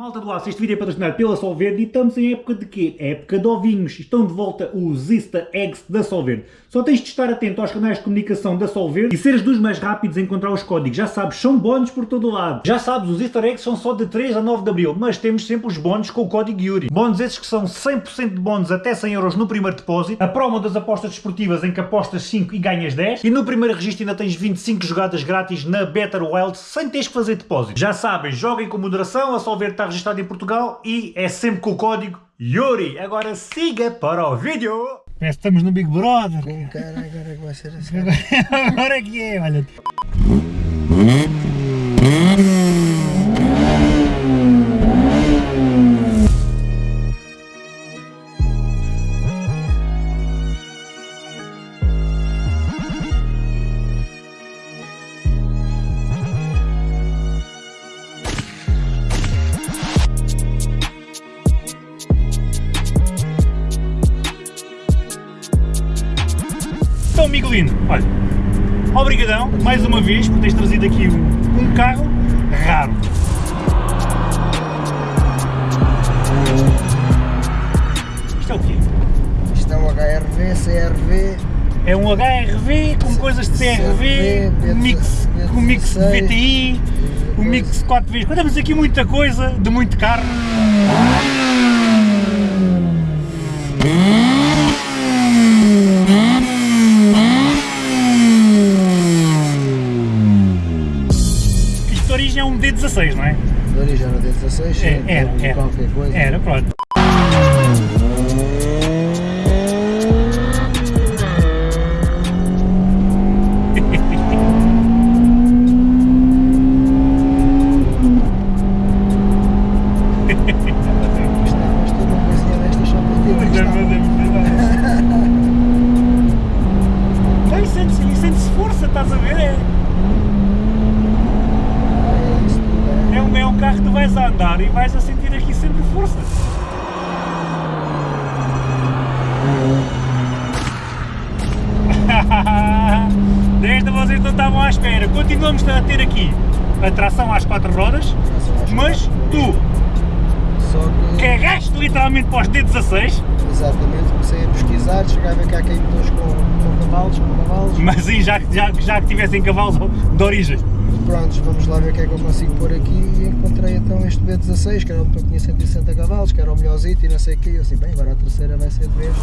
Malta do Aço, este vídeo é patrocinado pela Solverde e estamos em época de quê? Época de ovinhos. Estão de volta os Easter Eggs da Solverde. Só tens de estar atento aos canais de comunicação da Solverde e seres dos mais rápidos a encontrar os códigos. Já sabes, são bónus por todo lado. Já sabes, os Easter Eggs são só de 3 a 9 de Abril, mas temos sempre os bónus com o código Yuri. Bónus esses que são 100% de bónus até 100 euros no primeiro depósito, a promo das apostas desportivas em que apostas 5 e ganhas 10, e no primeiro registro ainda tens 25 jogadas grátis na Better Wild sem teres que fazer depósito. Já sabem, joguem com moderação, a Solverde está registrada em Portugal e é sempre com o código YURI. Agora siga para o vídeo. Parece que estamos no Big Brother. Com cara, agora que vai ser assim. Agora é que é, olha. Miguelino, olha, obrigadão, mais uma vez, por teres trazido aqui um, um carro raro. Isto é o quê? Isto é um HRV, CRV. É um HRV com coisas de CRV, CRV, um mix, B16, um mix de VTI, um mix 4 vezes. Temos aqui muita coisa, de muito carro. Origem é um D16, não é? De origem era D16, É, era, era. qualquer coisa. Era, pronto. Tu vais a andar e vais a sentir aqui sempre força. Desta vocês não estavam à espera. Continuamos a ter aqui a tração às quatro rodas, mas tu que, literalmente para os D16, exatamente, comecei a pesquisar, cheguei a ver que há com, com cavalos, com cavalos. mas aí já, já, já que tivessem cavalos de origem. Prontos, vamos lá ver o que é que eu consigo pôr aqui e encontrei então este B16, que era o que tinha 160 cavalos, que era o melhorzito e não sei o quê. Eu assim, bem, agora a terceira vai ser de vez.